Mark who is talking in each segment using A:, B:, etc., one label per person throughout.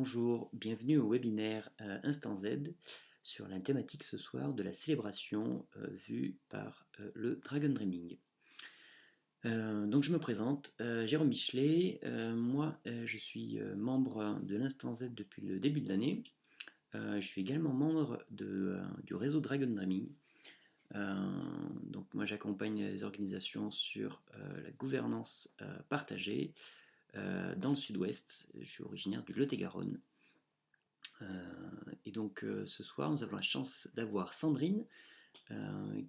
A: Bonjour, bienvenue au webinaire euh, Instant Z sur la thématique ce soir de la célébration euh, vue par euh, le Dragon Dreaming. donc je me présente, Jérôme Michelet, moi je suis membre de l'Instant Z depuis le début de l'année. je suis également membre du réseau Dragon Dreaming. donc moi j'accompagne les organisations sur la gouvernance partagée, euh, dans le sud-ouest. Je suis originaire du Lot-et-Garonne. Euh, et donc euh, ce soir, nous avons la chance d'avoir Sandrine,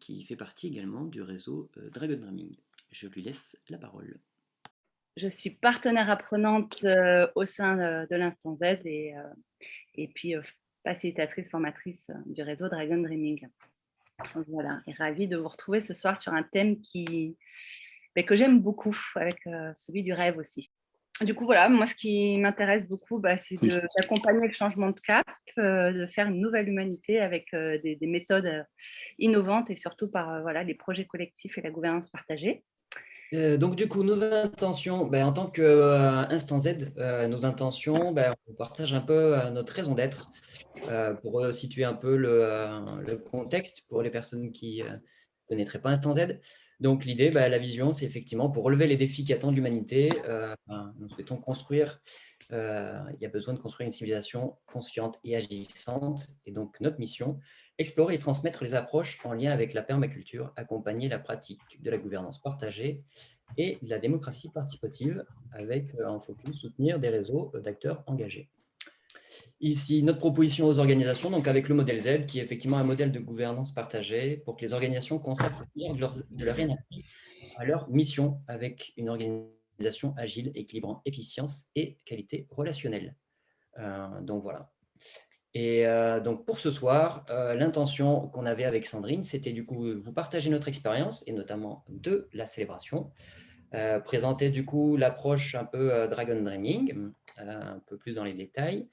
A: qui fait partie également du réseau Dragon Drumming. Je lui laisse la parole.
B: Je suis partenaire apprenante au sein de l'Instant Z et, et puis facilitatrice, formatrice du réseau Dragon Dreaming. Voilà, et ravie de vous retrouver ce soir sur un thème qui, ben, que j'aime beaucoup, avec celui du rêve aussi. Du coup, voilà, moi, ce qui m'intéresse beaucoup, bah, c'est d'accompagner le changement de cap, euh, de faire une nouvelle humanité avec euh, des, méthodes euh, innovantes et surtout par voilà, les projets collectifs et la gouvernance partagée.
A: donc, du coup, nos intentions, ben, en tant qu'Instant Z, nos intentions, ben, on partage un peu notre raison d'être pour situer un peu le, le, contexte pour les personnes qui ne connaîtraient pas Instant Z. Donc l'idée, bah, la vision, c'est effectivement pour relever les défis qui attendent l'humanité, euh, nous souhaitons construire, euh, il y a besoin de construire une civilisation consciente et agissante. Et donc notre mission, explorer et transmettre les approches en lien avec la permaculture, accompagner la pratique de la gouvernance partagée et de la démocratie participative avec euh, en focus soutenir des réseaux d'acteurs engagés. Ici, notre proposition aux organisations, donc avec le modèle Z, qui est effectivement un modèle de gouvernance partagée pour que les organisations consacrent de leur, énergie à leur mission avec une organisation agile, équilibrant efficience et qualité relationnelle. Euh, donc voilà. Et euh, donc pour ce soir, euh, l'intention qu'on avait avec Sandrine, c'était du coup vous partager notre expérience et notamment de la célébration, présenter du coup l'approche un peu Dragon Dreaming, un peu plus dans les détails,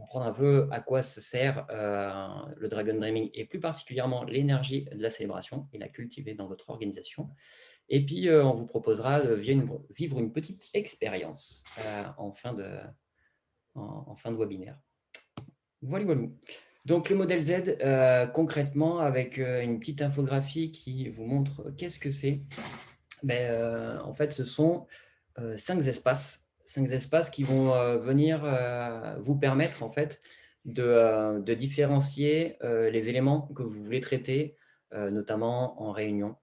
A: comprendre un peu à quoi ça sert euh, le Dragon Dreaming et plus particulièrement l'énergie de la célébration et la cultiver dans votre organisation. Et puis, euh, on vous proposera de vivre une petite expérience euh, en, fin de, en, fin de webinaire. Voilà, voilà. Donc, le modèle Z, concrètement, avec une petite infographie qui vous montre qu'est-ce que c'est. Ben, en fait, ce sont cinq espaces cinq espaces qui vont euh, venir euh, vous permettre en fait de, euh, différencier les éléments que vous voulez traiter, notamment en réunion.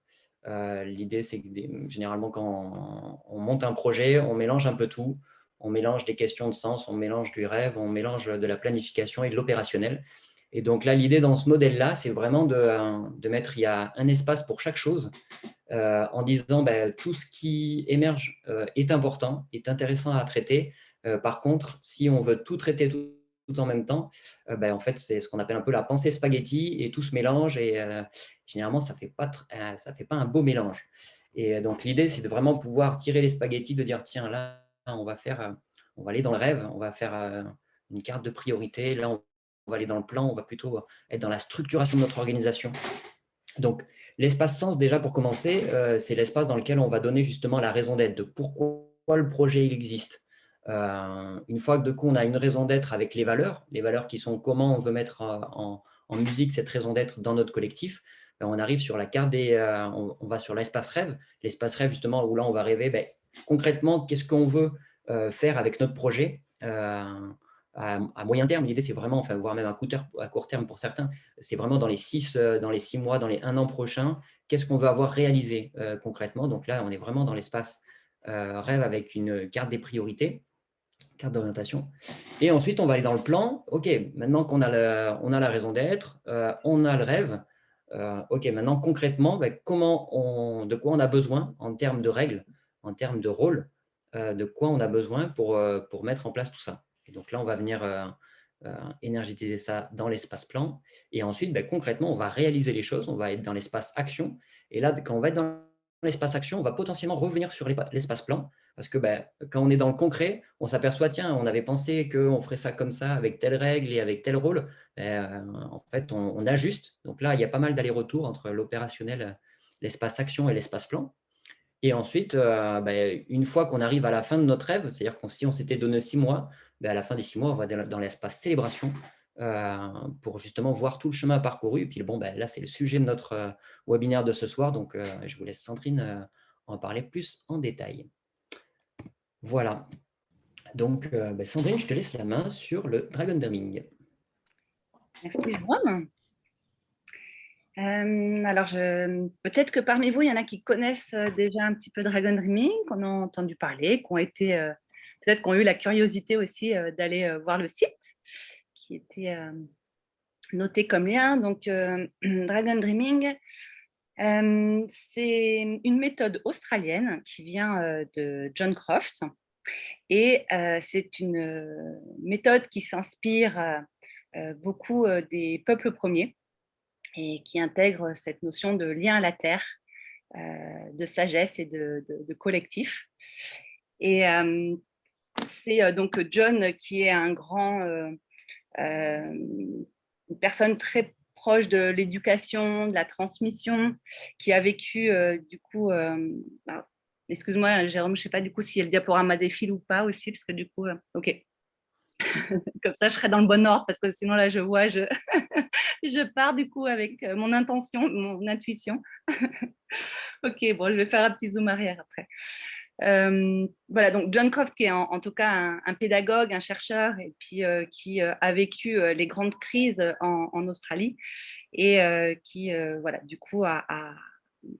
A: L'idée, c'est que généralement, quand on, monte un projet, on mélange un peu tout. On mélange des questions de sens, on mélange du rêve, on mélange de la planification et de l'opérationnel. Et donc là, l'idée dans ce modèle-là, c'est vraiment de, mettre, il y a un espace pour chaque chose euh, en disant ben, tout ce qui émerge euh, est important, est intéressant à traiter. Euh, par contre, si on veut tout traiter tout, en même temps, ben, en fait, c'est ce qu'on appelle un peu la pensée spaghetti et tout se mélange et généralement, ça ne fait, pas fait pas un beau mélange. Et donc, l'idée, c'est de vraiment pouvoir tirer les spaghettis, de dire, tiens, là, on va, faire, on va aller dans le rêve, on va faire une carte de priorité, là, va aller dans le plan, on va plutôt être dans la structuration de notre organisation. Donc, L'espace sens, déjà pour commencer, euh, c'est l'espace dans lequel on va donner justement la raison d'être, de pourquoi le projet il existe. Euh, une fois que de coup on a une raison d'être avec les valeurs, les valeurs qui sont comment on veut mettre en, musique cette raison d'être dans notre collectif, ben, on arrive sur la carte des, euh, on, va sur l'espace rêve, l'espace rêve justement où là on va rêver ben, concrètement qu'est-ce qu'on veut faire avec notre projet à, moyen terme, l'idée c'est vraiment, enfin, voire même à, court terme pour certains, c'est vraiment dans les, six, euh, dans les six mois, dans les un an prochains, qu'est-ce qu'on veut avoir réalisé euh, concrètement. Donc là, on est vraiment dans l'espace euh, rêve avec une carte des priorités, carte d'orientation. Et ensuite, on va aller dans le plan. OK, maintenant qu'on a, a la raison d'être, on a le rêve. OK, maintenant concrètement, ben, comment on, de quoi on a besoin en termes de règles, en termes de rôle, de quoi on a besoin pour mettre en place tout ça donc là, on va venir euh, euh, énergétiser ça dans l'espace plan. Et ensuite, ben, concrètement, on va réaliser les choses. On va être dans l'espace action. Et là, quand on va être dans l'espace action, on va potentiellement revenir sur l'espace plan. Parce que ben, quand on est dans le concret, on s'aperçoit, tiens, on avait pensé qu'on ferait ça comme ça, avec telle règle et avec tel rôle. Ben, euh, en fait, on, ajuste. Donc là, il y a pas mal d'allers-retours entre l'opérationnel, l'espace action et l'espace plan. Et ensuite, une fois qu'on arrive à la fin de notre rêve, c'est-à-dire que si on s'était donné six mois, à la fin des six mois, on va dans l'espace célébration pour justement voir tout le chemin parcouru. Et puis bon, ben, là, c'est le sujet de notre webinaire de ce soir, donc je vous laisse Sandrine en parler plus en détail. Voilà. Donc, ben, Sandrine, je te laisse la main sur le Dragon Dreaming.
B: Merci, Jérôme. Euh, alors, peut-être que parmi vous, il y en a qui connaissent euh, déjà un petit peu Dragon Dreaming, qu'on a entendu parler, qui ont été, euh, peut-être qu'on ont eu la curiosité aussi d'aller voir le site, qui était noté comme lien. Donc, Dragon Dreaming, c'est une méthode australienne qui vient de John Croft. Et c'est une méthode qui s'inspire beaucoup des peuples premiers et qui intègre cette notion de lien à la terre, euh, de sagesse et de, collectif. Et euh, c'est euh, donc John qui est un grand, une personne très proche de l'éducation, de la transmission, qui a vécu du coup, excuse-moi Jérôme, je ne sais pas du coup si le diaporama défile ou pas aussi, parce que du coup, ok, Comme ça, je serai dans le bon ordre parce que sinon, là, je vois, je, je pars du coup avec euh, mon intention, mon intuition. ok, bon, je vais faire un petit zoom arrière après. Euh, voilà, donc John Croft, qui est en, tout cas un, pédagogue, un chercheur, et puis euh, qui a vécu les grandes crises en, Australie, et qui, voilà, du coup, a,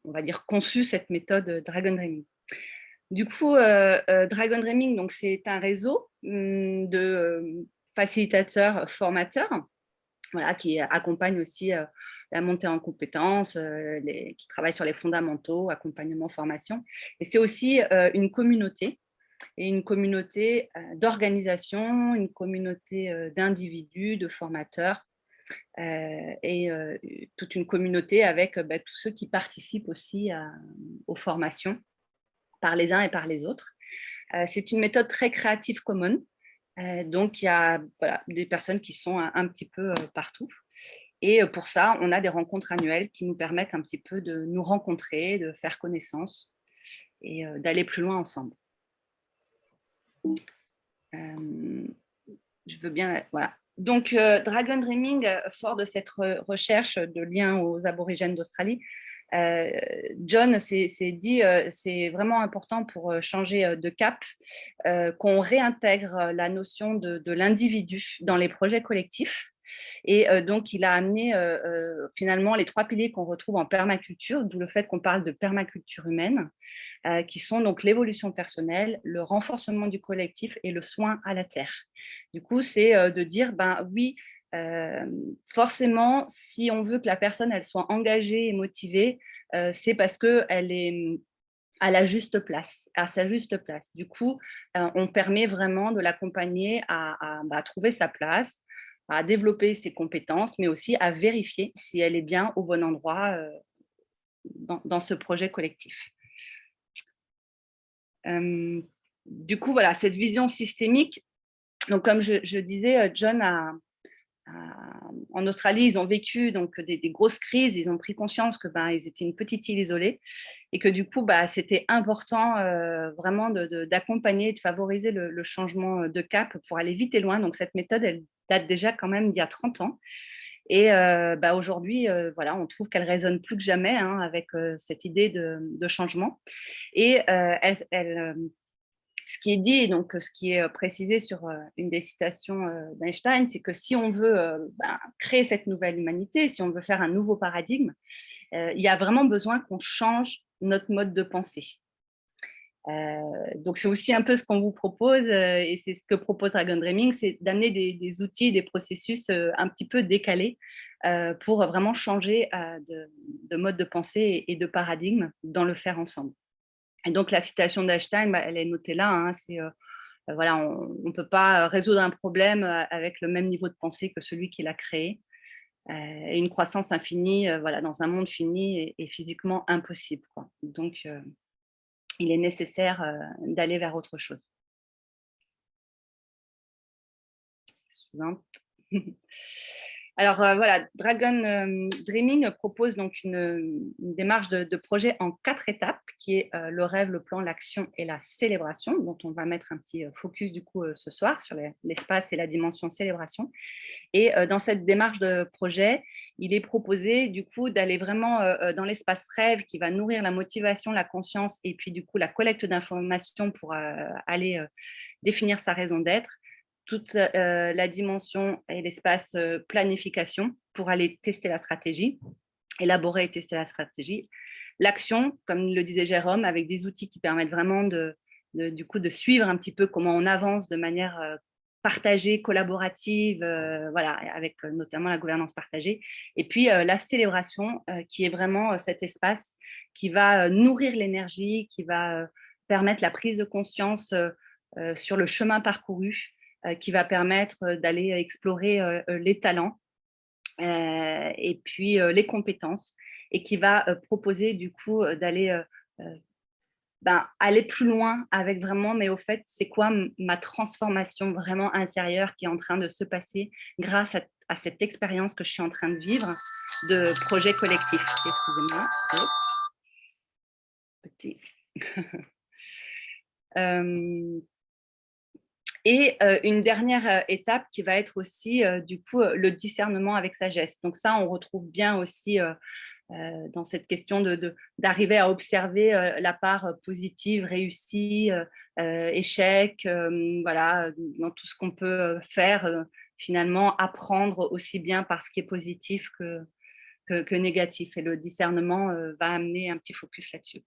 B: on va dire, conçu cette méthode Dragon Dreaming. Du coup, euh, euh, Dragon Dreaming, c'est un réseau hum, de euh, facilitateurs formateurs voilà, qui accompagnent aussi la montée en compétences, qui travaillent sur les fondamentaux, accompagnement, formation. Et c'est aussi une communauté, et une communauté d'organisation, une communauté d'individus, de formateurs, et toute une communauté avec bah, tous ceux qui participent aussi aux formations par les uns et par les autres. Euh, c'est une méthode très créative commune. Euh, donc, il y a des personnes qui sont un, petit peu euh, partout. Et pour ça, on a des rencontres annuelles qui nous permettent un petit peu de nous rencontrer, de faire connaissance et d'aller plus loin ensemble. je veux bien... Voilà. Donc, Dragon Dreaming, fort de cette recherche de lien aux aborigènes d'Australie, euh, John s'est dit, euh, c'est vraiment important pour euh, changer de cap, qu'on réintègre la notion de, l'individu dans les projets collectifs. Et donc, il a amené finalement les trois piliers qu'on retrouve en permaculture, d'où le fait qu'on parle de permaculture humaine, qui sont donc l'évolution personnelle, le renforcement du collectif et le soin à la terre. Du coup, c'est de dire, ben oui, forcément, si on veut que la personne elle soit engagée et motivée, c'est parce qu'elle est à la juste place, à sa juste place. Du coup, on permet vraiment de l'accompagner à, bah, trouver sa place, à développer ses compétences, mais aussi à vérifier si elle est bien au bon endroit dans, ce projet collectif. du coup, voilà, cette vision systémique, donc comme je disais, John a, en Australie, ils ont vécu donc des, grosses crises, ils ont pris conscience que ben, étaient une petite île isolée et que du coup, bah, c'était important euh, vraiment d'accompagner, de, favoriser le, changement de cap pour aller vite et loin. Donc cette méthode, elle date déjà quand même d'il y a 30 ans. Et euh, bah, aujourd'hui, euh, voilà, on trouve qu'elle résonne plus que jamais hein, avec cette idée de, changement. Et ce qui est dit, donc ce qui est précisé sur une des citations d'Einstein, c'est que si on veut ben, créer cette nouvelle humanité, si on veut faire un nouveau paradigme, il y a vraiment besoin qu'on change notre mode de pensée. Donc, c'est aussi un peu ce qu'on vous propose, et c'est ce que propose Dragon Dreaming, c'est d'amener des, outils, des processus un petit peu décalés pour vraiment changer de, de, mode de pensée et de paradigme dans le faire ensemble. Et donc, la citation d'Einstein, bah, elle est notée là. Hein, c'est euh, euh, voilà, on ne peut pas résoudre un problème euh, avec le même niveau de pensée que celui qui l'a créé. et une croissance infinie, voilà, dans un monde fini est, physiquement impossible. Donc, il est nécessaire d'aller vers autre chose. Alors euh, voilà, Dragon euh, Dreaming propose donc une, démarche de, projet en quatre étapes, qui est euh, le rêve, le plan, l'action et la célébration, dont on va mettre un petit focus du coup ce soir sur l'espace et la dimension célébration. Et dans cette démarche de projet, il est proposé du coup d'aller vraiment dans l'espace rêve qui va nourrir la motivation, la conscience et puis du coup la collecte d'informations pour aller définir sa raison d'être toute euh, la dimension et l'espace euh, planification pour aller tester la stratégie, élaborer et tester la stratégie. L'action, comme le disait Jérôme, avec des outils qui permettent vraiment de, du coup, de suivre un petit peu comment on avance de manière euh, partagée, collaborative, voilà, avec notamment la gouvernance partagée. Et puis la célébration, qui est vraiment cet espace qui va nourrir l'énergie, qui va permettre la prise de conscience sur le chemin parcouru, qui va permettre euh, d'aller explorer euh, les talents et puis les compétences et qui va proposer du coup d'aller ben, plus loin avec vraiment, mais au fait, c'est quoi ma transformation vraiment intérieure qui est en train de se passer grâce à, cette expérience que je suis en train de vivre de projet collectif? Excusez-moi. Petit. Et euh, une dernière euh, étape qui va être aussi euh, du coup le discernement avec sagesse. Donc ça, on retrouve bien aussi dans cette question d'arriver de, à observer la part positive, réussie, échec, voilà, dans tout ce qu'on peut faire, finalement apprendre aussi bien par ce qui est positif que, que, que négatif. Et le discernement va amener un petit focus là-dessus.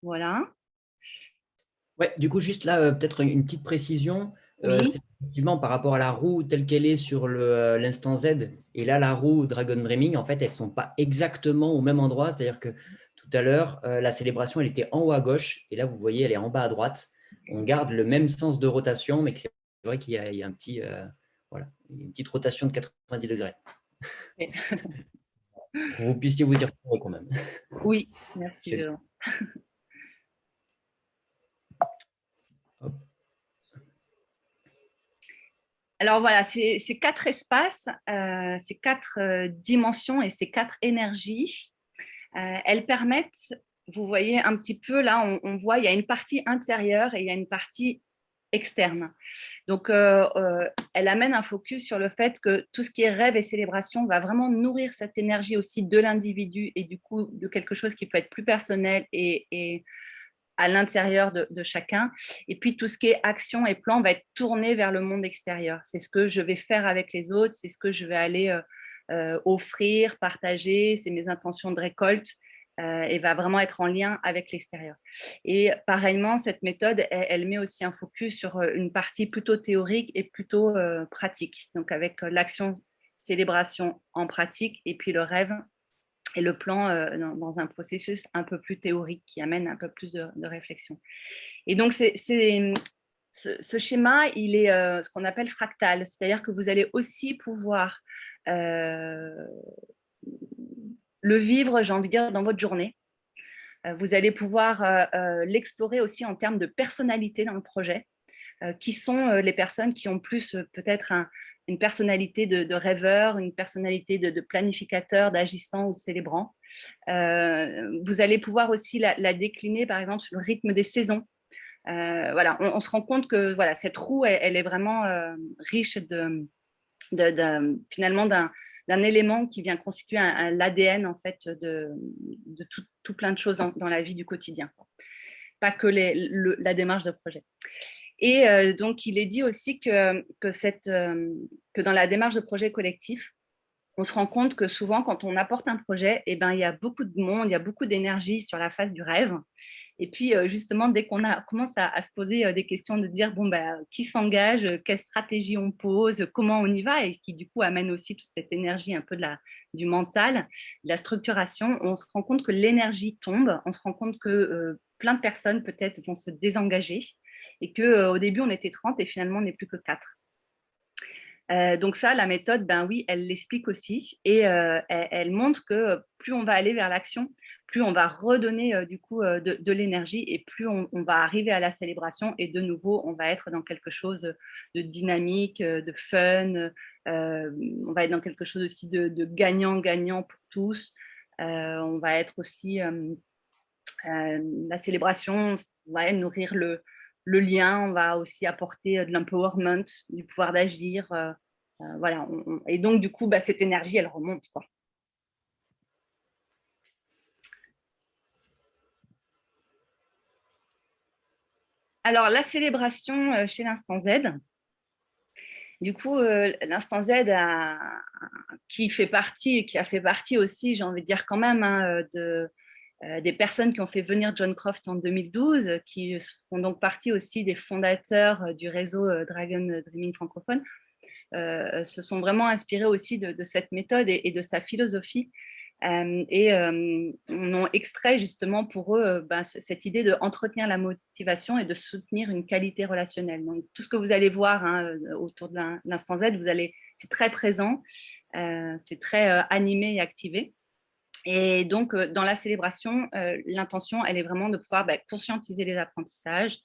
B: Voilà.
A: Ouais, du coup, juste là, euh, peut-être une petite précision. Euh, c'est effectivement par rapport à la roue telle qu'elle est sur euh, l'instant Z, et là, la roue Dragon Dreaming, en fait, elles ne sont pas exactement au même endroit. C'est-à-dire que tout à l'heure, la célébration, elle était en haut à gauche, et là, vous voyez, elle est en bas à droite. On garde le même sens de rotation, mais c'est vrai qu'il y, a un petit, voilà, une petite rotation de 90 degrés. vous puissiez vous y retrouver quand même.
B: Oui, merci. Alors voilà, ces, quatre espaces, euh, ces quatre euh, dimensions et ces quatre énergies, euh, elles permettent, vous voyez un petit peu là, on, voit il y a une partie intérieure et il y a une partie externe. Donc, elle amène un focus sur le fait que tout ce qui est rêve et célébration va vraiment nourrir cette énergie aussi de l'individu et du coup de quelque chose qui peut être plus personnel et à l'intérieur de, chacun. Et puis, tout ce qui est action et plan va être tourné vers le monde extérieur. C'est ce que je vais faire avec les autres, c'est ce que je vais aller euh, euh, offrir, partager, c'est mes intentions de récolte euh, et va vraiment être en lien avec l'extérieur. Et pareillement, cette méthode, elle, met aussi un focus sur une partie plutôt théorique et plutôt pratique. Donc, avec l'action célébration en pratique et puis le rêve et le plan euh, dans, un processus un peu plus théorique qui amène un peu plus de, réflexion. Et donc, c'est, ce, schéma, il est euh, ce qu'on appelle fractal, c'est-à-dire que vous allez aussi pouvoir euh, le vivre, j'ai envie de dire, dans votre journée. Vous allez pouvoir l'explorer aussi en termes de personnalité dans le projet. qui sont les personnes qui ont plus peut-être un, une personnalité de, rêveur, une personnalité de, planificateur, d'agissant ou de célébrant. Euh, vous allez pouvoir aussi la, décliner, par exemple, sur le rythme des saisons. Euh, voilà, on, se rend compte que voilà, cette roue, elle, est vraiment euh, riche de, finalement d'un élément qui vient constituer l'ADN en fait de, tout, plein de choses dans, la vie du quotidien, pas que les, la démarche de projet. Et euh, donc, il est dit aussi euh, que dans la démarche de projet collectif, on se rend compte que souvent, quand on apporte un projet, eh ben, il y a beaucoup de monde, il y a beaucoup d'énergie sur la phase du rêve. Et puis, euh, justement, dès qu'on commence à, se poser des questions de dire, bon, ben, qui s'engage, quelle stratégie on pose, comment on y va, et qui, du coup, amène aussi toute cette énergie un peu de la, du mental, de la structuration, on se rend compte que l'énergie tombe, on se rend compte que plein de personnes, peut-être, vont se désengager, et qu'au euh, début, on était 30 et finalement, on n'est plus que 4. Euh, donc ça, la méthode, ben oui, elle l'explique aussi et euh, elle, montre que plus on va aller vers l'action, plus on va redonner du coup de, l'énergie et plus on, va arriver à la célébration et de nouveau on va être dans quelque chose de dynamique, de fun, on va être dans quelque chose aussi de gagnant-gagnant pour tous. on va être aussi, la célébration va nourrir le, le lien, on va aussi apporter de l'empowerment, du pouvoir d'agir. voilà, et donc du coup, bah, cette énergie, elle remonte. Quoi. Alors, la célébration euh, chez l'instant Z, du coup, euh, l'instant Z qui fait partie, qui a fait partie aussi, j'ai envie de dire quand même, hein, de, euh, des personnes qui ont fait venir John Croft en 2012, qui font donc partie aussi des fondateurs du réseau Dragon Dreaming francophone, se sont vraiment inspirés aussi de, cette méthode et, de sa philosophie et on a extrait justement pour eux ben, cette idée de entretenir la motivation et de soutenir une qualité relationnelle. Donc, tout ce que vous allez voir hein, autour de l'instant Z, vous allez, c'est très présent, c'est très animé et activé. Et donc, dans la célébration, l'intention, elle est vraiment de pouvoir ben, conscientiser les apprentissages,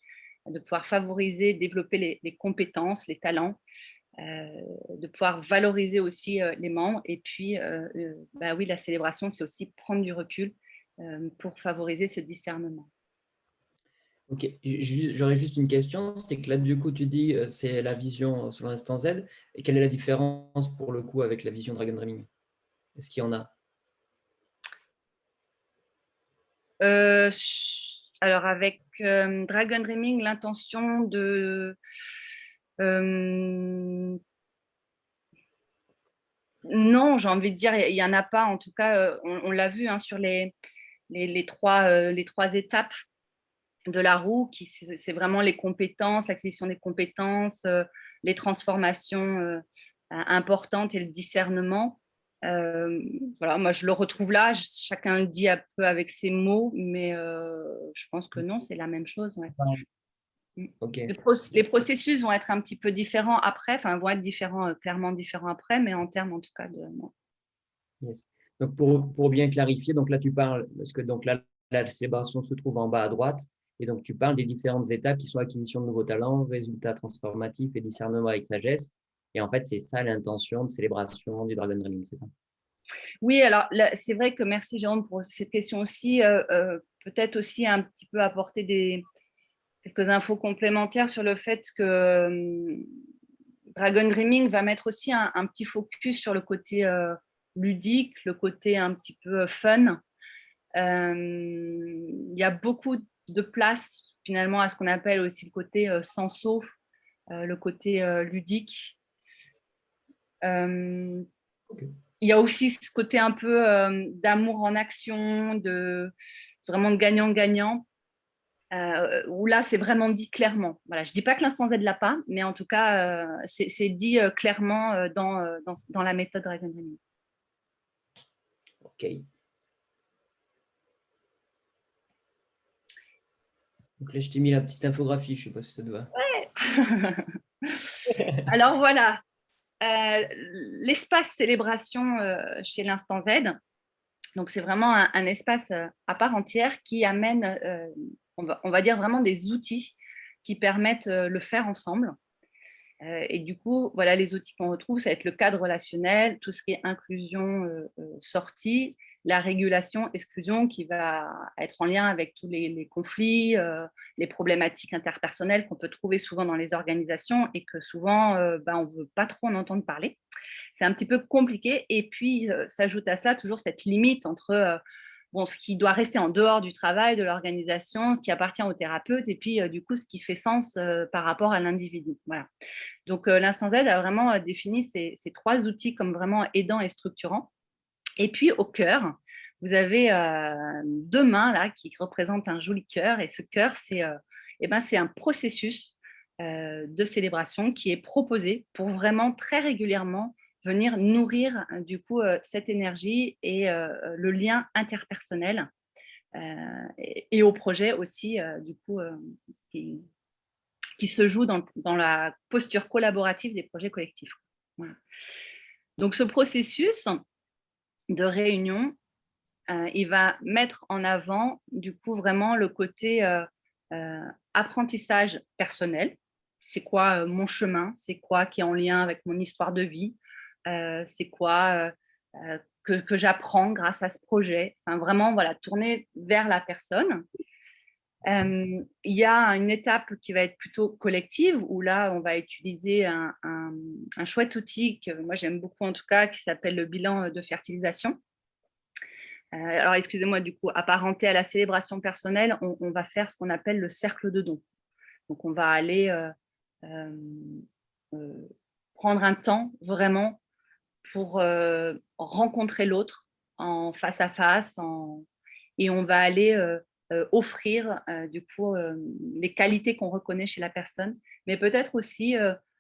B: de pouvoir favoriser, développer les compétences, les talents, euh, de pouvoir valoriser aussi euh, les membres. Et puis, euh, bah oui, la célébration, c'est aussi prendre du recul pour favoriser ce discernement.
A: Ok, j'aurais juste une question, c'est que là, du coup, tu dis c'est la vision sur l'instant Z, et quelle est la différence pour le coup avec la vision Dragon Dreaming? Est-ce qu'il y en a?
B: Alors, avec Dragon Dreaming, l'intention de non, j'ai envie de dire, il n'y en a pas. En tout cas, on, l'a vu hein, sur les, les, trois, les trois étapes de la roue, qui c'est vraiment les compétences, l'acquisition des compétences, les transformations importantes et le discernement. Voilà, moi, je le retrouve là. Chacun le dit un peu avec ses mots, mais je pense que non, c'est la même chose. Mm. Les, processus vont être un petit peu différents après, enfin vont être différents, euh, clairement différents après, mais en termes en tout cas de.
A: Donc pour, pour, bien clarifier, donc là tu parles, parce que donc là, la célébration se trouve en bas à droite, et donc tu parles des différentes étapes qui sont acquisition de nouveaux talents, résultats transformatifs et discernement avec sagesse. Et en fait, c'est ça l'intention de célébration du Dragon Dreaming, c'est ça
B: Oui, alors c'est vrai que merci Jérôme pour cette question aussi. Euh, euh, peut-être aussi un petit peu apporter des, quelques infos complémentaires sur le fait que euh, Dragon Dreaming va mettre aussi un, petit focus sur le côté ludique, le côté un petit peu fun. Il y a beaucoup de place finalement à ce qu'on appelle aussi le côté senso, le côté ludique. Il y a aussi ce côté un peu d'amour en action, de vraiment de gagnant-gagnant. Euh, où là, c'est vraiment dit clairement. Voilà, je ne dis pas que l'instant Z ne l'a pas, mais en tout cas, euh, c'est dit euh, clairement dans, dans, la méthode Dragon Dreaming.
A: OK. Donc là, je t'ai mis la petite infographie, je ne sais pas si ça te va.
B: Ouais. Alors voilà, l'espace célébration chez l'instant Z, donc c'est vraiment un, espace à part entière qui amène on va, dire vraiment des outils qui permettent euh, le faire ensemble. Euh, et du coup, voilà les outils qu'on retrouve, ça va être le cadre relationnel, tout ce qui est inclusion, euh, sortie, la régulation, exclusion, qui va être en lien avec tous les, conflits, les problématiques interpersonnelles qu'on peut trouver souvent dans les organisations et que souvent, ben, on ne veut pas trop en entendre parler. C'est un petit peu compliqué. Et puis, s'ajoute à cela toujours cette limite entre bon, ce qui doit rester en dehors du travail, de l'organisation, ce qui appartient au thérapeute, et puis euh, du coup, ce qui fait sens euh, par rapport à l'individu. Voilà. Donc, euh, l'instant Z a vraiment défini ces, trois outils comme vraiment aidants et structurants. Et puis, au cœur, vous avez deux mains là qui représentent un joli cœur, et ce cœur, c'est eh ben, un processus de célébration qui est proposé pour vraiment très régulièrement venir nourrir euh, du coup euh, cette énergie et euh, le lien interpersonnel et, au projet aussi du coup qui, se joue dans, la posture collaborative des projets collectifs. Donc ce processus de réunion, il va mettre en avant du coup vraiment le côté apprentissage personnel. C'est quoi mon chemin? C'est quoi qui est en lien avec mon histoire de vie? C'est quoi que, que j'apprends grâce à ce projet? Enfin, vraiment, voilà, tourner vers la personne. Il y a une étape qui va être plutôt collective, où là, on va utiliser un, un chouette outil que moi j'aime beaucoup en tout cas, qui s'appelle le bilan de fertilisation. Euh, alors, excusez-moi, du coup, apparenté à la célébration personnelle, on, va faire ce qu'on appelle le cercle de dons. Donc, on va aller euh, euh, prendre un temps vraiment pour rencontrer l'autre en face à face et on va aller offrir du coup les qualités qu'on reconnaît chez la personne, mais peut-être aussi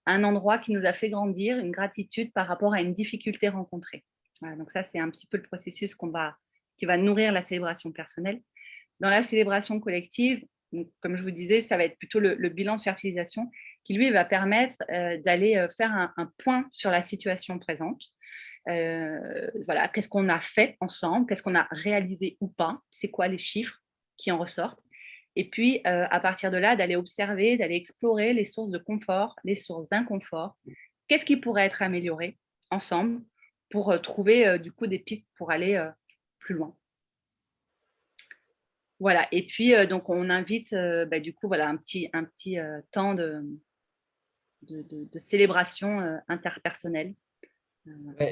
B: un endroit qui nous a fait grandir, une gratitude par rapport à une difficulté rencontrée. donc ça, c'est un petit peu le processus qui va nourrir la célébration personnelle. Dans la célébration collective, comme je vous disais, ça va être plutôt le, bilan de fertilisation qui, lui, va permettre euh, d'aller euh, faire un, point sur la situation présente. Euh, voilà, qu'est-ce qu'on a fait ensemble, qu'est-ce qu'on a réalisé ou pas, c'est quoi les chiffres qui en ressortent. Et puis, à partir de là, d'aller observer, d'aller explorer les sources de confort, les sources d'inconfort, qu'est-ce qui pourrait être amélioré ensemble pour trouver du coup des pistes pour aller plus loin? Voilà, et puis euh, donc on invite euh, bah, du coup un petit, euh, temps de, célébration interpersonnelle.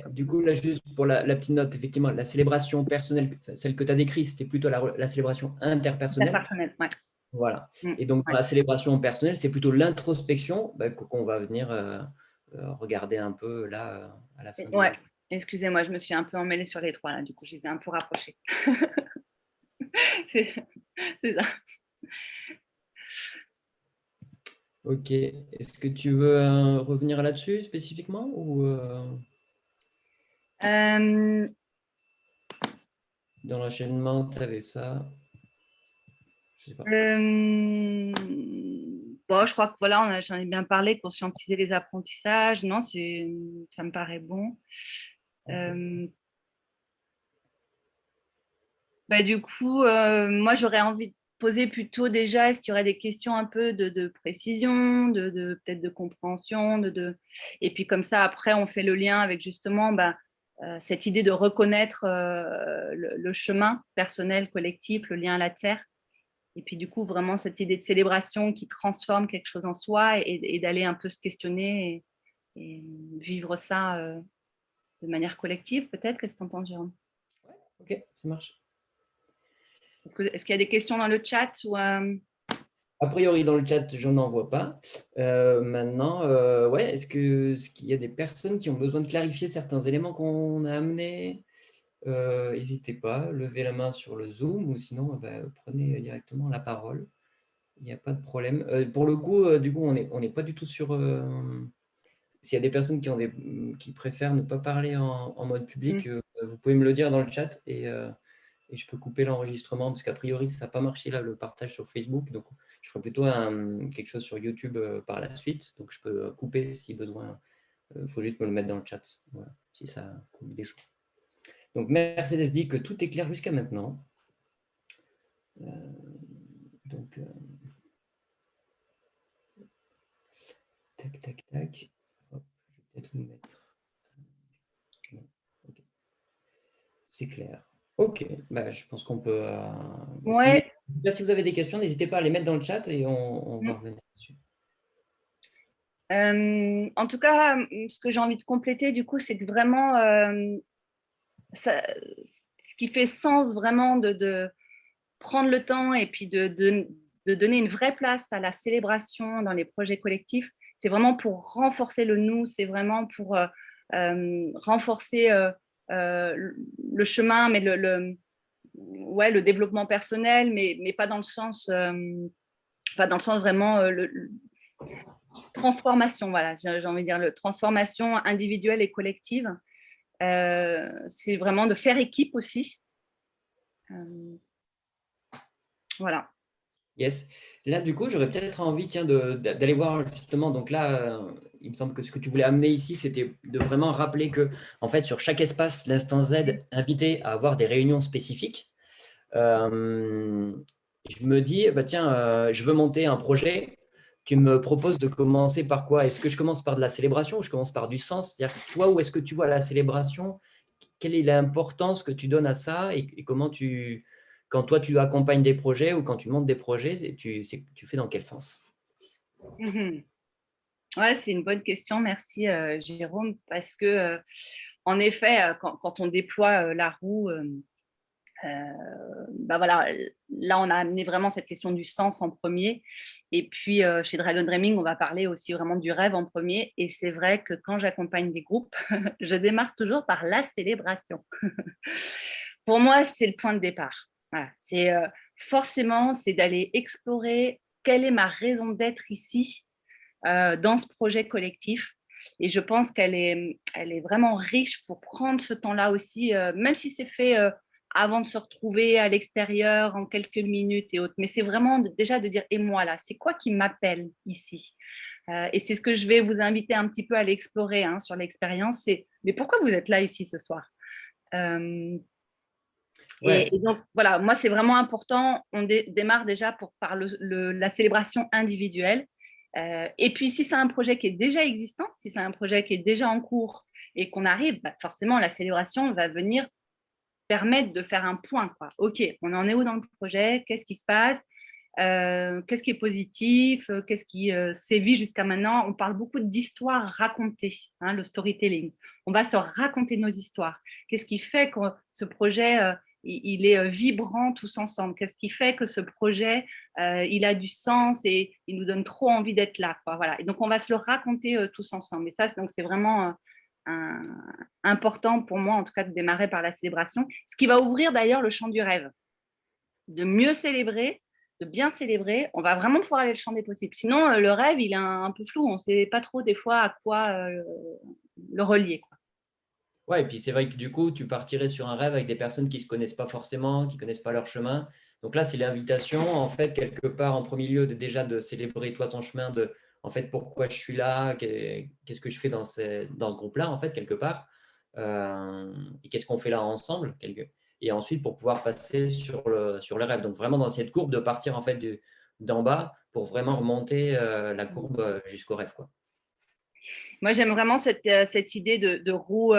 A: Du coup, là, juste pour la, petite note, effectivement, la célébration personnelle, celle que tu as décrite, c'était plutôt la, célébration interpersonnelle.
B: Interpersonnelle, ouais.
A: Voilà. Mm, et donc, la célébration personnelle, c'est plutôt l'introspection bah, qu'on va venir regarder un peu là à la fin.
B: Ouais. Excusez-moi, je me suis un peu emmêlée sur les trois, là, du coup, je les ai un peu rapprochés. c'est ça.
A: Ok. Est-ce que tu veux euh, revenir là-dessus spécifiquement ou euh? Euh. Dans l'enchaînement, tu avais ça
B: je, sais pas. Bon, je crois que voilà, j'en ai bien parlé, conscientiser les apprentissages. Non, ça me paraît bon. Euh, bah, du coup, euh, moi, j'aurais envie de poser plutôt déjà, est-ce qu'il y aurait des questions un peu de, précision, de, peut-être de compréhension, de, et puis comme ça, après, on fait le lien avec justement bah, euh, cette idée de reconnaître le, chemin personnel, collectif, le lien à la terre, et puis du coup, vraiment cette idée de célébration qui transforme quelque chose en soi et, d'aller un peu se questionner et, et vivre ça de manière collective, peut-être Qu'est-ce que tu en penses, Jérôme?
A: Ouais, Ok, ça marche.
B: Est-ce qu'il est y a des questions dans le chat ou, euh?
A: A priori, dans le chat, je n'en vois pas. Euh, maintenant, euh, ouais, est-ce qu'il y a des personnes qui ont besoin de clarifier certains éléments qu'on a amenés? N'hésitez pas, levez la main sur le Zoom ou sinon, bah, prenez directement la parole. Il n'y a pas de problème. pour le coup, du coup, on n'est on pas du tout sur s'il y a des personnes qui, ont des, qui préfèrent ne pas parler en, mode public, mm. euh, vous pouvez me le dire dans le chat et, euh, et je peux couper l'enregistrement parce qu'a priori, ça n'a pas marché là, le partage sur Facebook. Donc, je ferai plutôt quelque chose sur YouTube euh, par la suite. Donc, je peux couper si besoin. Il faut juste me le mettre dans le chat si ça coupe des choses. Donc, Mercedes dit que tout est clair jusqu'à maintenant. donc, tac, tac, tac peut-être mettre. C'est clair. Ok, bah, je pense qu'on peut. Euh,
B: ouais.
A: Si, vous avez des questions, n'hésitez pas à les mettre dans le chat et on, va mm. revenir dessus.
B: Euh, en tout cas, ce que j'ai envie de compléter, du coup, c'est que vraiment, euh, ça, ce qui fait sens vraiment de, de, prendre le temps et puis de, de, de, donner une vraie place à la célébration dans les projets collectifs, c'est vraiment pour renforcer le nous, c'est vraiment pour euh, renforcer le chemin, mais le, ouais, le développement personnel, mais, mais pas dans le sens, enfin dans le sens vraiment le, transformation, voilà, j'ai envie de dire, le transformation individuelle et collective. c'est vraiment de faire équipe aussi. voilà.
A: Yes. Là, du coup, j'aurais peut-être envie d'aller voir justement, donc là, il me semble que ce que tu voulais amener ici, c'était de vraiment rappeler que, en fait, sur chaque espace, l'instant Z invité à avoir des réunions spécifiques. Euh, je me dis, bah, tiens, euh, je veux monter un projet. Tu me proposes de commencer par quoi? Est-ce que je commence par de la célébration ou je commence par du sens? C'est-à-dire, toi, où est-ce que tu vois la célébration? Quelle est l'importance que tu donnes à ça? Et, comment tu, quand toi, tu accompagnes des projets ou quand tu montes des projets, tu, fais dans quel sens?
B: Mmh Ouais, c'est une bonne question. Merci, euh, Jérôme, parce que, euh, en effet, quand, on déploie la roue, bah voilà, là, on a amené vraiment cette question du sens en premier. Et puis, chez Dragon Dreaming, on va parler aussi vraiment du rêve en premier. Et c'est vrai que quand j'accompagne des groupes, je démarre toujours par la célébration. Pour moi, c'est le point de départ. C'est forcément, c'est d'aller explorer quelle est ma raison d'être ici, dans ce projet collectif. Et je pense qu'elle est, elle est vraiment riche pour prendre ce temps-là aussi, même si c'est fait avant de se retrouver à l'extérieur en quelques minutes et autres. Mais c'est vraiment déjà de dire, et moi là, c'est quoi qui m'appelle ici? Euh, Et c'est ce que je vais vous inviter un petit peu à l'explorer hein, sur l'expérience, c'est, mais pourquoi vous êtes là ici ce soir? Euh, et, donc, voilà, moi, c'est vraiment important. On démarre déjà pour, par le, la célébration individuelle. Euh, et puis, si c'est un projet qui est déjà existant, si c'est un projet qui est déjà en cours et qu'on arrive, bah, forcément, la célébration va venir permettre de faire un point. OK, on en est où dans le projet? Qu'est-ce qui se passe? Euh, Qu'est-ce qui est positif? Qu'est-ce qui euh, sévit jusqu'à maintenant? On parle beaucoup d'histoires racontées, hein, le storytelling. On va se raconter nos histoires. Qu'est-ce qui fait que ce projet, euh, il est vibrant tous ensemble Qu'est-ce qui fait que ce projet, il a du sens et il nous donne trop envie d'être là. Voilà. Et donc, on va se le raconter tous ensemble. Et ça, c'est vraiment important pour moi, en tout cas, de démarrer par la célébration, ce qui va ouvrir d'ailleurs le champ du rêve. De mieux célébrer, de bien célébrer, on va vraiment pouvoir aller le champ des possibles. Sinon, euh, le rêve, il est un, peu flou, on ne sait pas trop des fois à quoi euh, le relier.
A: Et puis c'est vrai que du coup, tu partirais sur un rêve avec des personnes qui ne se connaissent pas forcément, qui ne connaissent pas leur chemin. Donc là, c'est l'invitation, en fait, quelque part, en premier lieu, de, déjà de célébrer toi ton chemin, de en fait, pourquoi je suis là, qu'est-ce que je fais dans ce, dans ce groupe-là, en fait, quelque part, euh, et qu'est-ce qu'on fait là ensemble, et ensuite pour pouvoir passer sur le, sur le rêve. Donc, vraiment dans cette courbe, de partir en fait d'en bas pour vraiment remonter euh, la courbe euh, jusqu'au rêve. Quoi.
B: Moi, j'aime vraiment cette, cette, idée de, roue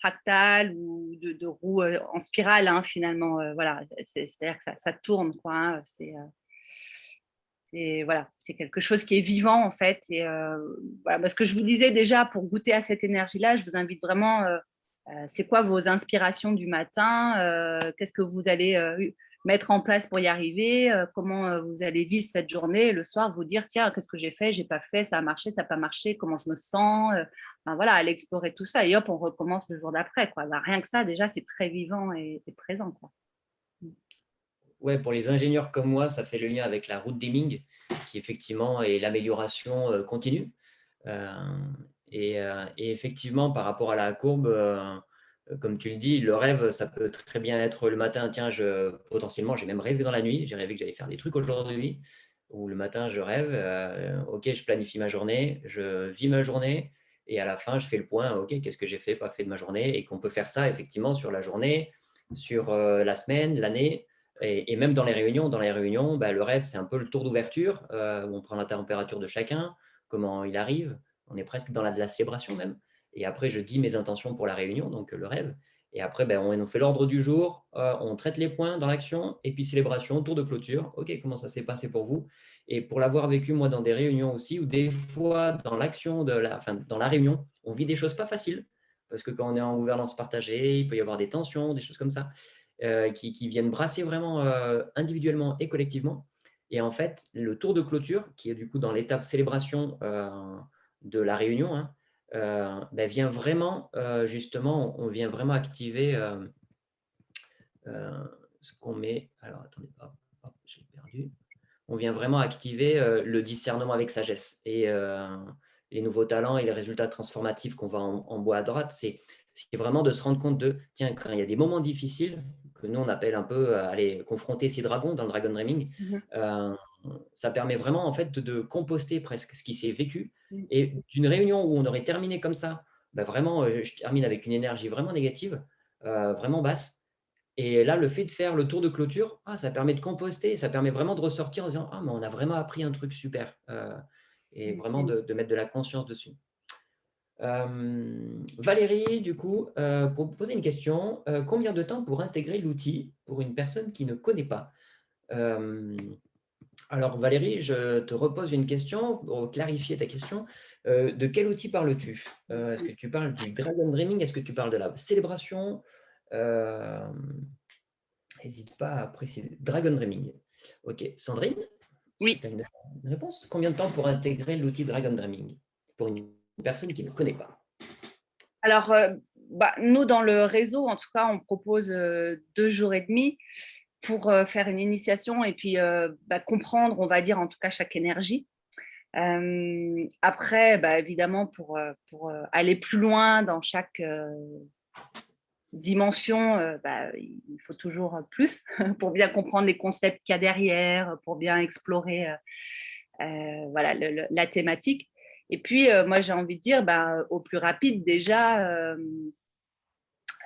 B: fractale ou de, roue en spirale, hein, finalement. voilà, c'est-à-dire que ça, tourne. Quoi, hein, c'est voilà, quelque chose qui est vivant en fait. Et euh, ce que je vous disais déjà, pour goûter à cette énergie-là, je vous invite vraiment, euh, euh, c'est quoi vos inspirations du matin Qu'est-ce que vous allez mettre en place pour y arriver Comment vous allez vivre cette journée Le soir, vous dire, tiens, qu'est-ce que j'ai fait J'ai pas fait, ça a marché, ça n'a pas marché, comment je me sens Voilà, aller explorer tout ça. Et hop, on recommence le jour d'après. Bah, rien que ça, déjà, c'est très vivant et, présent. Quoi
A: ouais, pour les ingénieurs comme moi, ça fait le lien avec la route Deming, qui effectivement est l'amélioration euh, continue. Euh, euh, et, effectivement, par rapport à la courbe, comme tu le dis, le rêve, ça peut très bien être le matin, tiens, je, potentiellement, j'ai même rêvé dans la nuit, j'ai rêvé que j'allais faire des trucs aujourd'hui, ou le matin, je rêve, ok, je planifie ma journée, je vis ma journée, et à la fin, je fais le point, ok, qu'est-ce que j'ai fait, pas fait de ma journée, et qu'on peut faire ça effectivement sur la journée, sur la semaine, l'année, et, même dans les réunions, dans les réunions, bah, le rêve, c'est un peu le tour d'ouverture euh, où on prend la température de chacun, comment il arrive. On est presque dans la célébration même. Et après, je dis mes intentions pour la réunion, donc le rêve. Et après, ben, on, fait l'ordre du jour, euh, on traite les points dans l'action, et puis célébration, tour de clôture. OK, comment ça s'est passé pour vous? Et pour l'avoir vécu, moi, dans des réunions aussi, où des fois, dans l'action, la, enfin, dans la réunion, on vit des choses pas faciles. Parce que quand on est en gouvernance partagée, il peut y avoir des tensions, des choses comme ça. Euh, qui, viennent brasser vraiment euh, individuellement et collectivement. Et en fait, le tour de clôture, qui est du coup dans l'étape célébration euh, de la réunion, hein, ben, vient vraiment, justement, on vient vraiment activer ce qu'on met. Alors, attendez, j'ai perdu. On vient vraiment activer le discernement avec sagesse. Et les nouveaux talents et les résultats transformatifs qu'on voit en, en, bois à droite, c'est vraiment de se rendre compte de, tiens, quand il y a des moments difficiles, nous on appelle un peu euh, aller confronter ces dragons dans le Dragon Dreaming, mhm. euh, ça permet vraiment en fait de composter presque ce qui s'est vécu. Mmh. Et d'une réunion où on aurait terminé comme ça, bah, vraiment, je termine avec une énergie vraiment négative, vraiment basse. Et là, le fait de faire le tour de clôture, ah, ça permet de composter, ça permet vraiment de ressortir en disant « Ah, mais on a vraiment appris un truc super Et mmh, vraiment de, mettre de la conscience dessus. Valérie, du coup, pour vous poser une question, combien de temps pour intégrer l'outil pour une personne qui ne connaît pas? Alors Valérie, je te repose une question pour clarifier ta question. de quel outil parles-tu? Est-ce que tu parles du Dragon Dreaming? Est-ce que tu parles de la célébration? N'hésite pas à préciser. Dragon Dreaming. Ok. Sandrine?
B: Oui.
A: Tu as une réponse? Combien de temps pour intégrer l'outil Dragon Dreaming pour une personne qui ne connaît pas?
B: Alors, euh, bah, nous, dans le réseau, en tout cas, on propose euh, deux jours et demi pour euh, faire une initiation et puis bah, comprendre, on va dire, en tout cas, chaque énergie. après, bah, évidemment, pour, aller plus loin dans chaque dimension, il faut toujours plus pour bien comprendre les concepts qu'il y a derrière, pour bien explorer voilà, la thématique. Et puis, euh, moi, j'ai envie de dire, bah, au plus rapide, déjà, euh,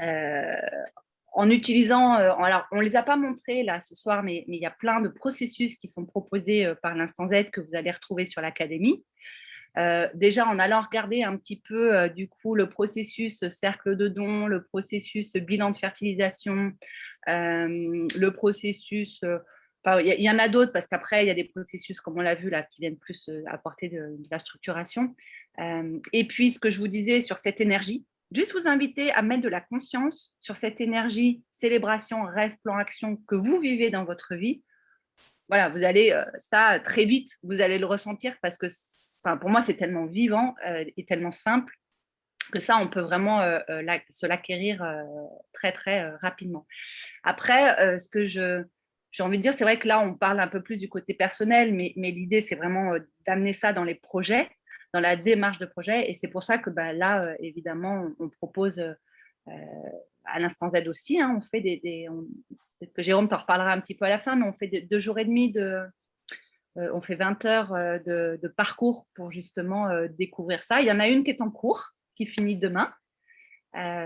B: euh, en utilisant, alors, on ne les a pas montrés là ce soir, mais, il y a plein de processus qui sont proposés par l'Instant Z que vous allez retrouver sur l'Académie. déjà, en allant regarder un petit peu, du coup, le processus cercle de dons, le processus bilan de fertilisation, le processus il y, en a d'autres parce qu'après, il y a des processus, comme on l'a vu, là, qui viennent plus euh, apporter de, la structuration. Euh, et puis, ce que je vous disais sur cette énergie, juste vous inviter à mettre de la conscience sur cette énergie, célébration, rêve, plan, action que vous vivez dans votre vie. Voilà, vous allez, euh, ça, très vite, vous allez le ressentir parce que pour moi, c'est tellement vivant et tellement simple que ça, on peut vraiment se l'acquérir très, très rapidement. Après, ce que j'ai envie de dire, c'est vrai que là, on parle un peu plus du côté personnel, mais, mais l'idée, c'est vraiment euh, d'amener ça dans les projets, dans la démarche de projet. Et c'est pour ça que bah, là, euh, évidemment, on, propose euh, à l'instant Z aussi, hein, on fait des... Peut-être que Jérôme t'en reparlera un petit peu à la fin, mais on fait deux jours et demi de... on fait 20 heures de, parcours pour justement découvrir ça. Il y en a une qui est en cours, qui finit demain,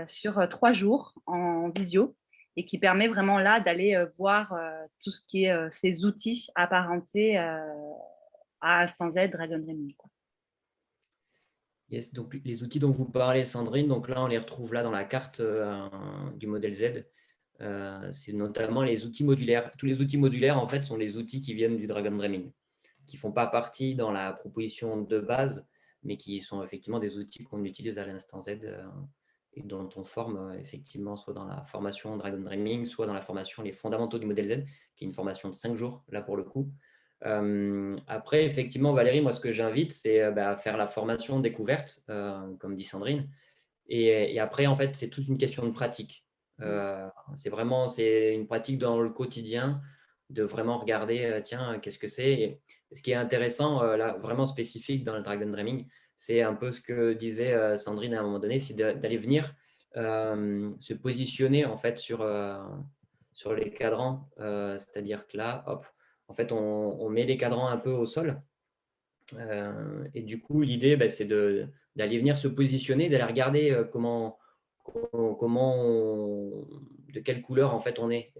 B: sur trois jours en visio et qui permet vraiment là d'aller euh, voir euh, tout ce qui est euh, ces outils apparentés à Instant Z, Dragon Dreaming.
A: Yes, donc les outils dont vous parlez, Sandrine, donc là, on les retrouve là dans la carte du modèle Z. c'est notamment les outils modulaires. Tous les outils modulaires, en fait, sont les outils qui viennent du Dragon Dreaming, qui ne font pas partie dans la proposition de base, mais qui sont effectivement des outils qu'on utilise à l'instant Z et dont on forme euh, effectivement soit dans la formation Dragon Dreaming, soit dans la formation Les fondamentaux du modèle Z, qui est une formation de cinq jours, là pour le coup. Euh, après, effectivement, Valérie, moi, ce que j'invite, c'est euh, bah, faire la formation découverte, comme dit Sandrine. Et, après, en fait, c'est toute une question de pratique. c'est vraiment une pratique dans le quotidien de vraiment regarder, tiens, qu'est-ce que c'est Ce qui est intéressant, là, vraiment spécifique dans le Dragon Dreaming, c'est un peu ce que disait euh, Sandrine à un moment donné, c'est d'aller venir euh, se positionner en fait sur, euh, sur les cadrans. C'est-à-dire que là, hop, en fait, on, met les cadrans un peu au sol. et du coup, l'idée, bah, c'est d'aller venir se positionner, d'aller regarder comment, comment de quelle couleur en fait on est,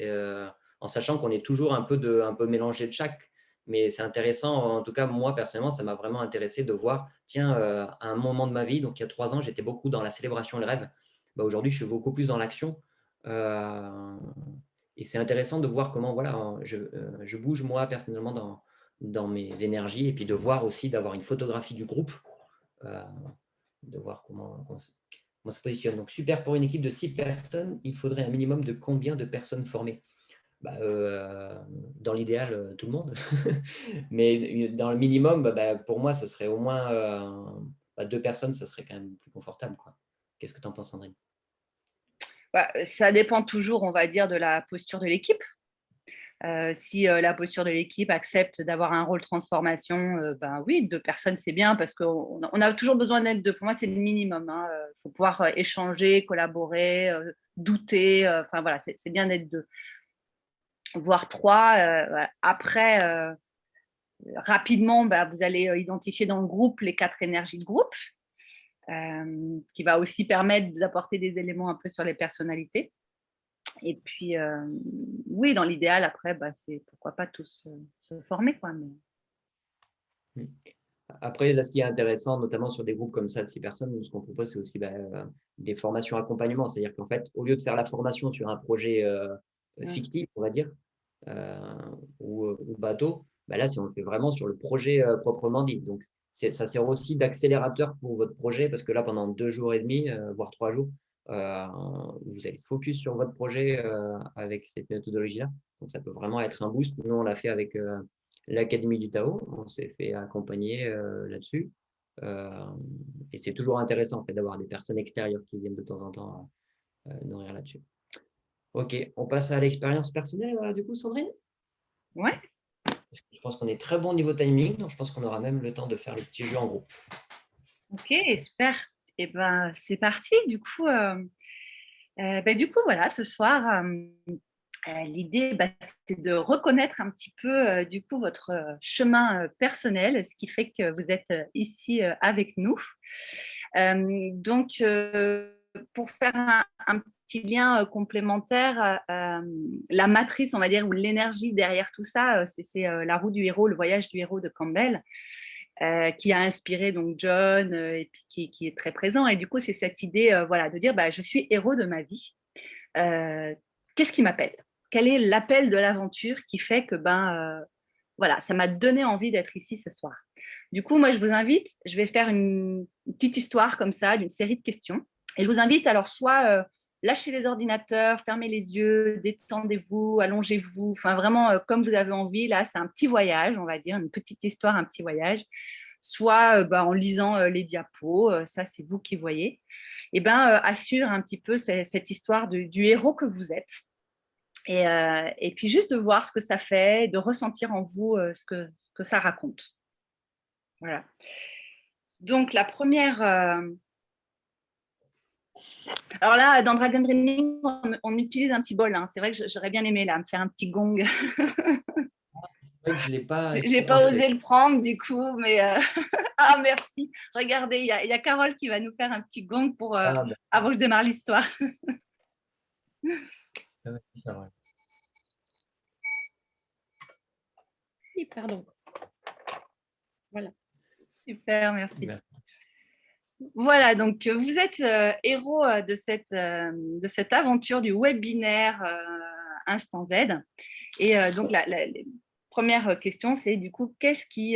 A: en sachant qu'on est toujours un peu, mélangé de chaque. Mais c'est intéressant, en tout cas, moi, personnellement, ça m'a vraiment intéressé de voir, tiens, euh, à un moment de ma vie, donc il y a trois ans, j'étais beaucoup dans la célébration et le rêve. Bah, Aujourd'hui, je suis beaucoup plus dans l'action. Euh, et c'est intéressant de voir comment voilà, je, euh, je, bouge, moi, personnellement, dans, dans mes énergies, et puis de voir aussi, d'avoir une photographie du groupe, de voir comment, on se positionne. Donc, super, pour une équipe de six personnes, il faudrait un minimum de combien de personnes formées? Bah, euh, dans l'idéal, euh, tout le monde. Mais dans le minimum, bah, bah, pour moi, ce serait au moins euh, deux personnes, ça serait quand même plus confortable. Qu'est-ce que tu en penses, Sandrine
B: Ça dépend toujours, on va dire, de la posture de l'équipe. si la posture de l'équipe accepte d'avoir un rôle transformation, ben oui, deux personnes, c'est bien parce qu'on on a toujours besoin d'être deux. Pour moi, c'est le minimum. Il hein. faut pouvoir échanger, collaborer, douter. Enfin, voilà, c'est bien d'être deux voire trois. Euh, après, euh, rapidement, bah, vous allez identifier dans le groupe les quatre énergies de groupe, qui va aussi permettre d'apporter des éléments un peu sur les personnalités. Et puis, oui, dans l'idéal, après, bah, c'est pourquoi pas tous se former. Quoi,
A: mmh. Après, là, ce qui est intéressant, notamment sur des groupes comme ça de six personnes, ce qu'on propose, c'est aussi bah, des formations accompagnement. C'est-à-dire qu'en fait, au lieu de faire la formation sur un projet fictif, on va dire, ou, ou, bateau, bah là, si on le fait vraiment sur le projet proprement dit. Donc, ça sert aussi d'accélérateur pour votre projet parce que là, pendant deux jours et demi, voire trois jours, vous allez focus sur votre projet avec cette méthodologie-là. Donc, ça peut vraiment être un boost. Nous, on l'a fait avec l'Académie du Tao. On s'est fait accompagner là-dessus. et c'est toujours intéressant en fait, d'avoir des personnes extérieures qui viennent de temps en temps nourrir là-dessus. Ok, on passe à l'expérience personnelle du coup, Sandrine?
B: Ouais.
A: Je pense qu'on est très bon niveau timing, donc je pense qu'on aura même le temps de faire le petit jeu en groupe.
B: Ok, super. Et eh ben, c'est parti. Du coup, euh, euh, ben, du coup, voilà, ce soir, euh, l'idée, bah, c'est de reconnaître un petit peu du coup votre chemin personnel, ce qui fait que vous êtes ici avec nous. donc, pour faire un, petit lien complémentaire, la matrice, on va dire, ou l'énergie derrière tout ça, c'est la roue du héros, le voyage du héros de Campbell, qui a inspiré donc John et qui, est très présent. Et du coup, c'est cette idée voilà, de dire bah, je suis héros de ma vie. Qu'est-ce qui m'appelle? Quel est l'appel de l'aventure qui fait que ben, voilà, ça m'a donné envie d'être ici ce soir? Du coup, moi, je vous invite, je vais faire une petite histoire comme ça, d'une série de questions. Et je vous invite alors soit euh, lâchez les ordinateurs, fermez les yeux, détendez-vous, allongez-vous, enfin vraiment euh, comme vous avez envie. Là, c'est un petit voyage, on va dire, une petite histoire, un petit voyage. Soit euh, bah, en lisant les diapos, ça c'est vous qui voyez. Et ben assure un petit peu cette, histoire du héros que vous êtes. Et, puis juste de voir ce que ça fait, de ressentir en vous ce, que, ça raconte. Voilà. Donc la première alors là, dans Dragon Dreaming, on, utilise un petit bol. Hein. C'est vrai que j'aurais bien aimé là, me faire un petit gong.
A: je n'ai pas.
B: J'ai pas osé le prendre du coup, mais euh, ah merci. Regardez, il y, a Carole qui va nous faire un petit gong pour euh, ah, avant que je démarre l'histoire. Ah oui, pardon. Voilà. Super, merci. Voilà, donc euh, vous êtes euh, héros euh, de cette, aventure du webinaire Instant Z. Et donc, la, première question, c'est du coup, qu'est-ce qui,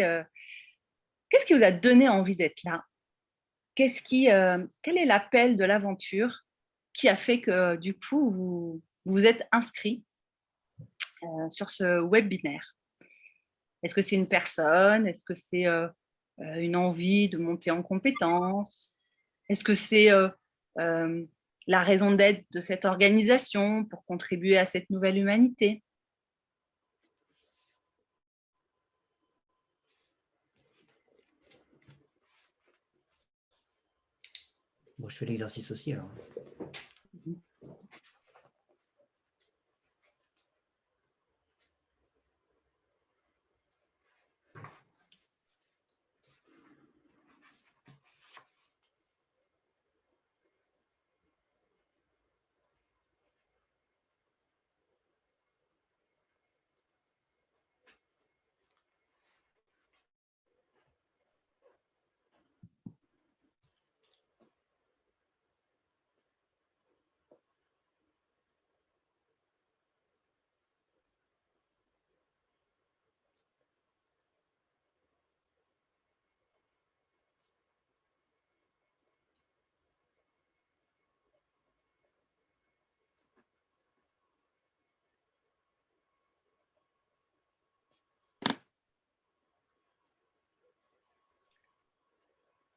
B: qu'est-ce qui vous a donné envie d'être là? Qu'est-ce qui, Quel est l'appel de l'aventure qui a fait que du coup, vous vous êtes inscrit sur ce webinaire? Est-ce que c'est une personne? Est-ce que c'est une envie de monter en compétences Est-ce que c'est euh, euh, la raison d'être de cette organisation pour contribuer à cette nouvelle humanité?
A: Je fais l'exercice aussi alors.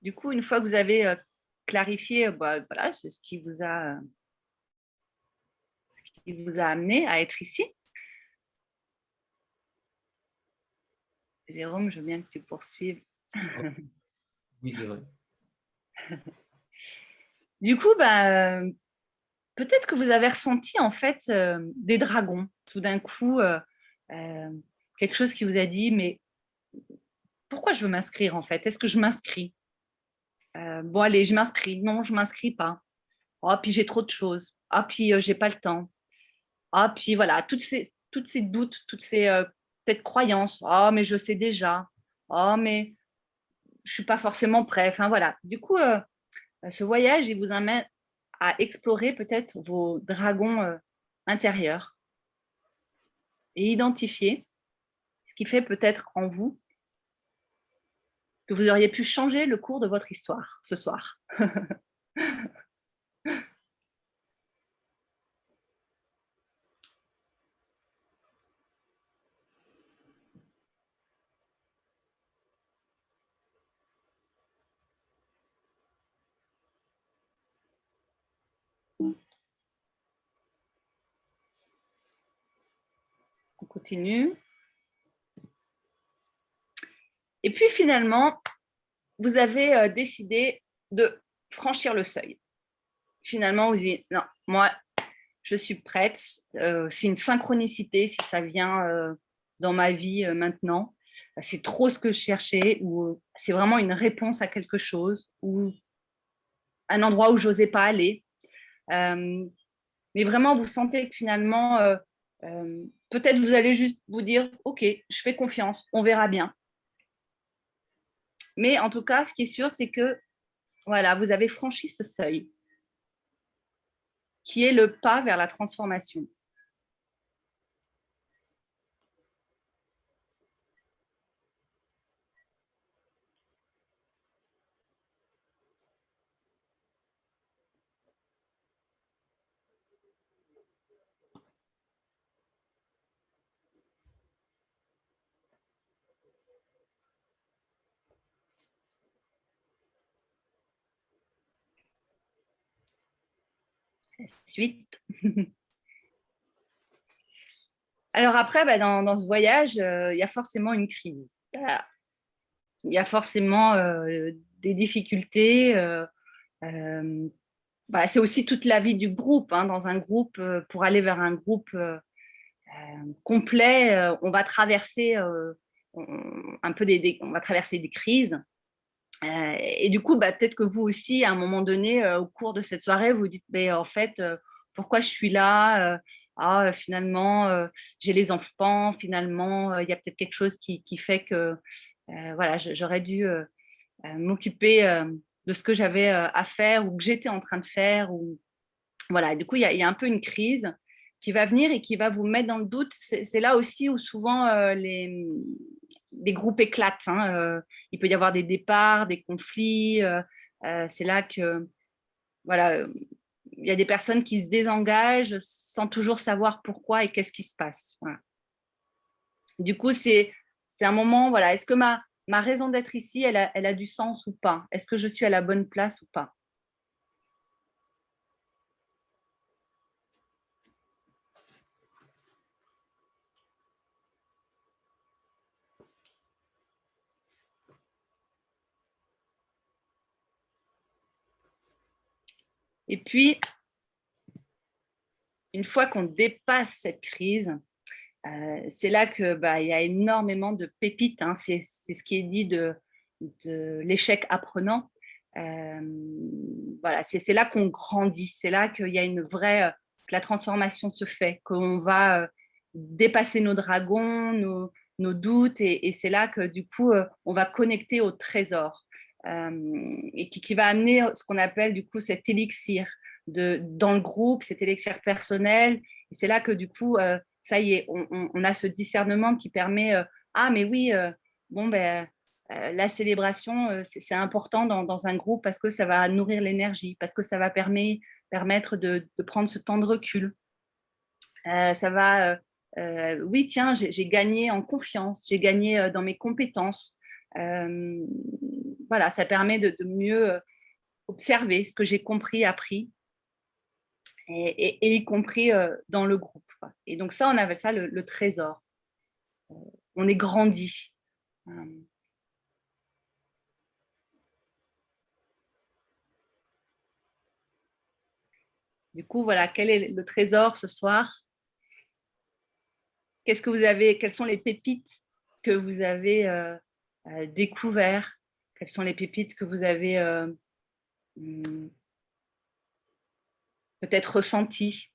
B: Du coup, une fois que vous avez euh, clarifié, euh, bah, voilà, ce qui vous a euh, ce qui vous a amené à être ici. Jérôme, je veux bien que tu poursuives.
A: Oui, c'est vrai.
B: Du coup, bah, peut-être que vous avez ressenti en fait des dragons. Tout d'un coup, quelque chose qui vous a dit, mais pourquoi je veux m'inscrire en fait? Est-ce que je m'inscris? Bon, allez, je m'inscris. Non, je ne m'inscris pas. Oh, puis j'ai trop de choses. Ah, puis j'ai pas le temps. Ah, puis voilà, toutes ces, toutes ces doutes, toutes ces peut-être croyances. Ah, mais je sais déjà. Ah, mais je suis pas forcément prêt. Enfin, voilà. Du coup, ce voyage, il vous amène à explorer peut-être vos dragons intérieurs et identifier ce qui fait peut-être en vous que vous auriez pu changer le cours de votre histoire ce soir. On continue. Et puis finalement, vous avez euh, décidé de franchir le seuil. Finalement, vous dites, non, moi, je suis prête. Euh, c'est une synchronicité si ça vient euh, dans ma vie maintenant. C'est trop ce que je cherchais ou c'est vraiment une réponse à quelque chose ou un endroit où je n'osais pas aller. mais vraiment, vous sentez que finalement, peut-être vous allez juste vous dire, OK, je fais confiance, on verra bien. Mais en tout cas, ce qui est sûr, c'est que voilà, vous avez franchi ce seuil qui est le pas vers la transformation. Suite. Alors après, bah, dans, ce voyage, euh, il y a forcément une crise. Il y a forcément euh, des difficultés. Euh, bah, c'est aussi toute la vie du groupe. Hein. Dans un groupe, pour aller vers un groupe complet, on va traverser un peu des, on va traverser des crises. Euh, et du coup, bah, peut-être que vous aussi, à un moment donné, euh, au cours de cette soirée, vous dites, mais en fait, euh, pourquoi je suis là ah, finalement, j'ai les enfants, finalement, il y a peut-être quelque chose qui, fait que voilà, j'aurais dû m'occuper de ce que j'avais à faire ou que j'étais en train de faire. Voilà, du coup, il y, a un peu une crise qui va venir et qui va vous mettre dans le doute. C'est là aussi où souvent les, des groupes éclatent. Hein, euh, il peut y avoir des départs, des conflits. Euh, euh, c'est là que voilà, il y a des personnes qui se désengagent sans toujours savoir pourquoi et qu'est-ce qui se passe. Du coup, c'est un moment, voilà, est-ce que ma, ma raison d'être ici, elle elle a du sens ou pas? Est-ce que je suis à la bonne place ou pas? Et puis, une fois qu'on dépasse cette crise, euh, c'est là qu'il bah, y a énormément de pépites. Hein. C'est ce qui est dit de, l'échec apprenant. Euh, voilà, c'est là qu'on grandit. C'est là qu'il y a une vraie, que la transformation se fait, qu'on va euh, dépasser nos dragons, nos, doutes, et, c'est là que du coup, on va connecter au trésor. Euh, et qui, va amener ce qu'on appelle du coup cet élixir de, dans le groupe, cet élixir personnel. Et c'est là que du coup, euh, ça y est, on, a ce discernement qui permet, euh, ah mais oui, bon ben, la célébration, c'est important dans, un groupe parce que ça va nourrir l'énergie, parce que ça va permet, permettre de, prendre ce temps de recul. ça va, oui, tiens, j'ai gagné en confiance, j'ai gagné dans mes compétences voilà, ça permet de, mieux euh, observer ce que j'ai compris, appris, et, y compris euh, dans le groupe. Et donc ça, on appelle ça le, trésor. Euh, on est grandi. Du coup, voilà, quel est le trésor ce soir? Qu'est-ce que vous avez Quelles sont les pépites que vous avez découvertes, quelles sont les pépites que vous avez hmm, peut-être ressenties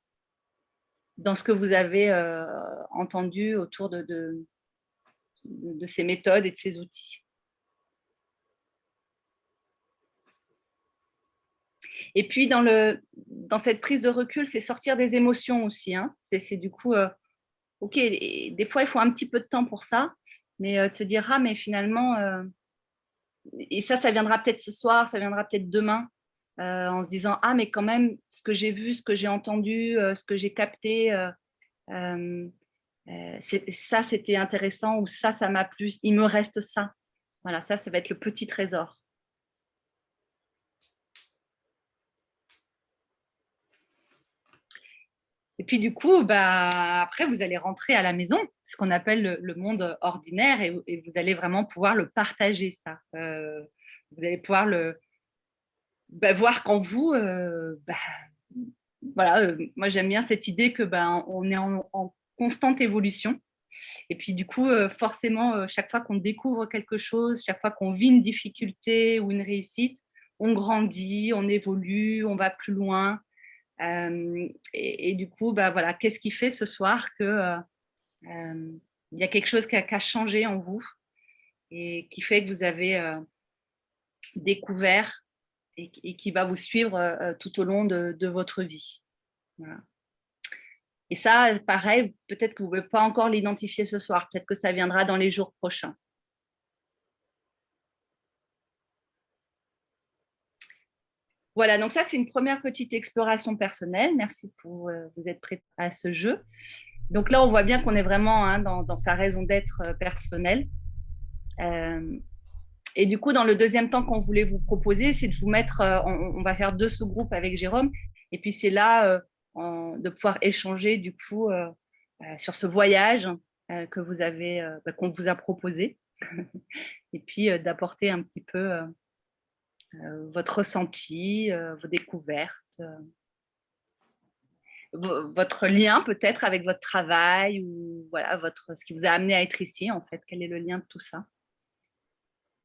B: dans ce que vous avez entendu autour de, de ces méthodes et de ces outils? Et puis, dans, le, dans cette prise de recul, c'est sortir des émotions aussi. Hein. C'est du coup, euh, OK, des fois, il faut un petit peu de temps pour ça, mais euh, de se dire, ah, mais finalement, euh, et ça, ça viendra peut-être ce soir, ça viendra peut-être demain, en se disant, ah, mais quand même, ce que j'ai vu, ce que j'ai entendu, ce que j'ai capté, ça, c'était intéressant, ou ça, ça m'a plu, il me reste ça. Voilà, ça, ça va être le petit trésor. Et puis du coup, bah, après, vous allez rentrer à la maison, ce qu'on appelle le, monde ordinaire, et, vous allez vraiment pouvoir le partager, ça. Euh, vous allez pouvoir le bah, voir qu'en vous, euh, bah, voilà, euh, moi j'aime bien cette idée que on est en, constante évolution. Et puis du coup, forcément, chaque fois qu'on découvre quelque chose, chaque fois qu'on vit une difficulté ou une réussite, on grandit, on évolue, on va plus loin, et, du coup, bah, voilà, qu'est-ce qui fait ce soir que il y a quelque chose qui a, changé en vous et qui fait que vous avez découvert et, qui va vous suivre tout au long de, votre vie. Et ça, pareil, peut-être que vous ne pouvez pas encore l'identifier ce soir, peut-être que ça viendra dans les jours prochains. Voilà, donc ça, c'est une première petite exploration personnelle. Merci pour euh, vous être prêt à ce jeu. Donc là, on voit bien qu'on est vraiment hein, dans, sa raison d'être euh, personnelle. Euh, et du coup, dans le deuxième temps qu'on voulait vous proposer, c'est de vous mettre, on, va faire deux sous-groupes avec Jérôme, et puis c'est là de pouvoir échanger du coup sur ce voyage que vous avez, bah, qu'on vous a proposé, et puis d'apporter un petit peu euh, votre ressenti, euh, vos découvertes, euh, votre lien peut-être avec votre travail ou voilà votre, ce qui vous a amené à être ici en fait, quel est le lien de tout ça?